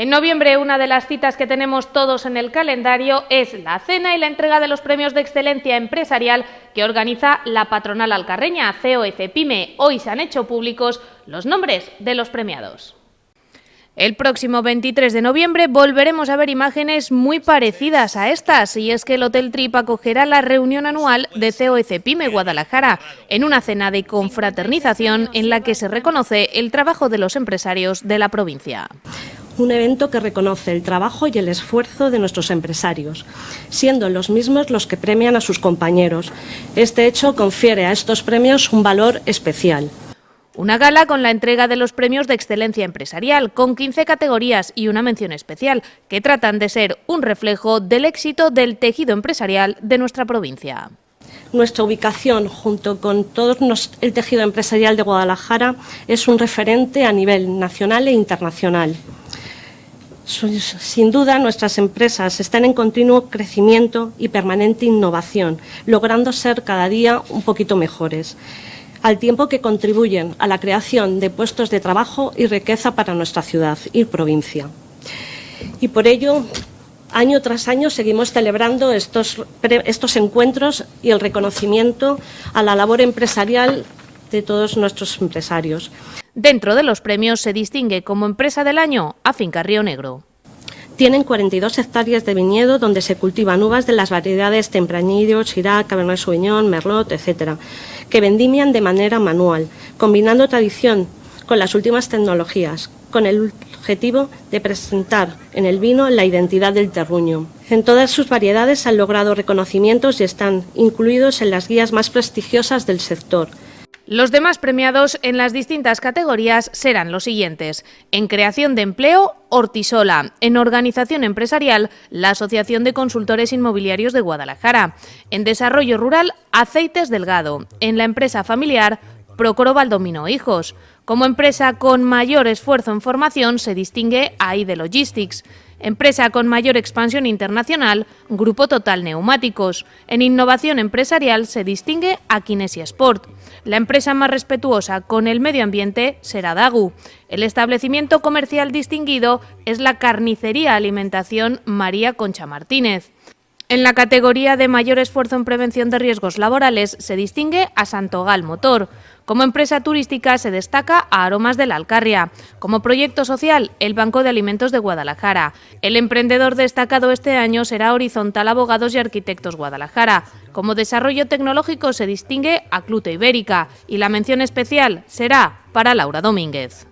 En noviembre, una de las citas que tenemos todos en el calendario es la cena y la entrega de los premios de excelencia empresarial que organiza la patronal alcarreña, CEO y Cepime. Hoy se han hecho públicos los nombres de los premiados. El próximo 23 de noviembre volveremos a ver imágenes muy parecidas a estas, y es que el Hotel Trip acogerá la reunión anual de CEO y Cepime Guadalajara, en una cena de confraternización en la que se reconoce el trabajo de los empresarios de la provincia un evento que reconoce el trabajo y el esfuerzo de nuestros empresarios, siendo los mismos los que premian a sus compañeros. Este hecho confiere a estos premios un valor especial. Una gala con la entrega de los premios de excelencia empresarial, con 15 categorías y una mención especial, que tratan de ser un reflejo del éxito del tejido empresarial de nuestra provincia. Nuestra ubicación, junto con todo el tejido empresarial de Guadalajara, es un referente a nivel nacional e internacional. Sin duda, nuestras empresas están en continuo crecimiento y permanente innovación, logrando ser cada día un poquito mejores, al tiempo que contribuyen a la creación de puestos de trabajo y riqueza para nuestra ciudad y provincia. Y por ello, año tras año seguimos celebrando estos, encuentros y el reconocimiento a la labor empresarial de todos nuestros empresarios. Dentro de los premios se distingue como Empresa del Año a Finca Río Negro. Tienen 42 hectáreas de viñedo donde se cultivan uvas de las variedades Tempranillo, Chirac, Cabernet Sauvignon, Merlot, etc., que vendimian de manera manual, combinando tradición con las últimas tecnologías, con el objetivo de presentar en el vino la identidad del terruño. En todas sus variedades han logrado reconocimientos y están incluidos en las guías más prestigiosas del sector, los demás premiados en las distintas categorías serán los siguientes. En creación de empleo, Hortisola. En organización empresarial, la Asociación de Consultores Inmobiliarios de Guadalajara. En desarrollo rural, Aceites Delgado. En la empresa familiar, Procoro Valdomino Hijos. Como empresa con mayor esfuerzo en formación se distingue AIDE Logistics. Empresa con mayor expansión internacional, Grupo Total Neumáticos. En innovación empresarial se distingue a Kinesia Sport. La empresa más respetuosa con el medio ambiente será Dagu. El establecimiento comercial distinguido es la Carnicería Alimentación María Concha Martínez. En la categoría de mayor esfuerzo en prevención de riesgos laborales se distingue a Santogal Motor. Como empresa turística se destaca a Aromas de la Alcarria. Como proyecto social, el Banco de Alimentos de Guadalajara. El emprendedor destacado este año será Horizontal Abogados y Arquitectos Guadalajara. Como desarrollo tecnológico se distingue a Clute Ibérica y la mención especial será para Laura Domínguez.